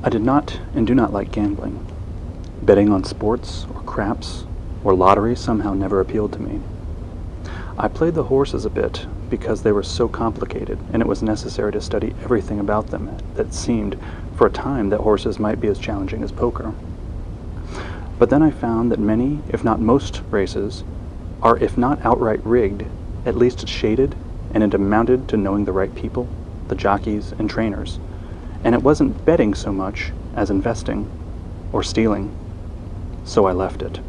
I did not and do not like gambling. Betting on sports or craps or lottery somehow never appealed to me. I played the horses a bit because they were so complicated and it was necessary to study everything about them that seemed for a time that horses might be as challenging as poker. But then I found that many, if not most, races are, if not outright rigged, at least shaded and it amounted to knowing the right people, the jockeys and trainers. And it wasn't betting so much as investing or stealing. So I left it.